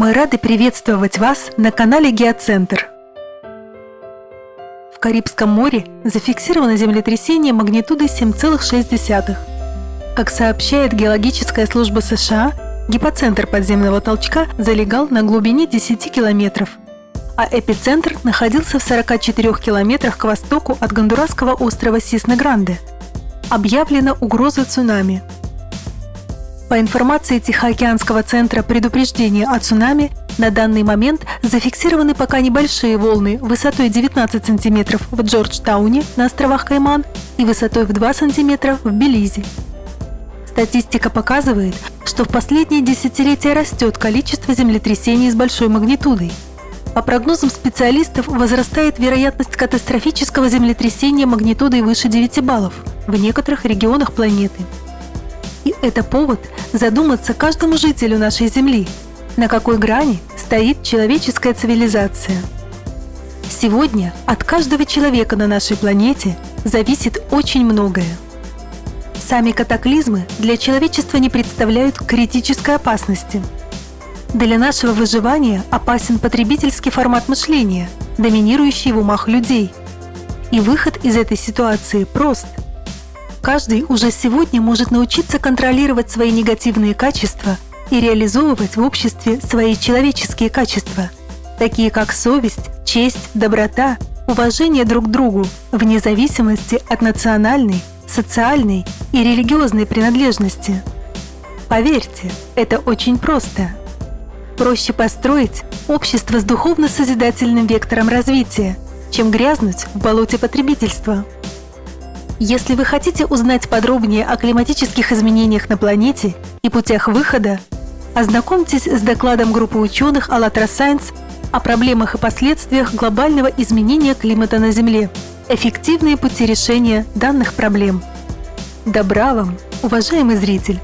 Мы рады приветствовать вас на канале Геоцентр. В Карибском море зафиксировано землетрясение магнитудой 7,6. Как сообщает Геологическая служба США, гипоцентр подземного толчка залегал на глубине 10 километров, а эпицентр находился в 44 километрах к востоку от гондурасского острова Сисна-Гранде. Объявлена угроза цунами – по информации Тихоокеанского центра предупреждения о цунами, на данный момент зафиксированы пока небольшие волны высотой 19 см в Джорджтауне на островах Кайман и высотой в 2 см в Белизе. Статистика показывает, что в последние десятилетия растет количество землетрясений с большой магнитудой. По прогнозам специалистов, возрастает вероятность катастрофического землетрясения магнитудой выше 9 баллов в некоторых регионах планеты. И это повод задуматься каждому жителю нашей Земли, на какой грани стоит человеческая цивилизация. Сегодня от каждого человека на нашей планете зависит очень многое. Сами катаклизмы для человечества не представляют критической опасности. Для нашего выживания опасен потребительский формат мышления, доминирующий в умах людей. И выход из этой ситуации прост – Каждый уже сегодня может научиться контролировать свои негативные качества и реализовывать в обществе свои человеческие качества, такие как совесть, честь, доброта, уважение друг к другу, вне зависимости от национальной, социальной и религиозной принадлежности. Поверьте, это очень просто. Проще построить общество с духовно-созидательным вектором развития, чем грязнуть в болоте потребительства. Если вы хотите узнать подробнее о климатических изменениях на планете и путях выхода, ознакомьтесь с докладом группы ученых «АЛЛАТРА Science о проблемах и последствиях глобального изменения климата на Земле. Эффективные пути решения данных проблем. Добра вам, уважаемый зритель!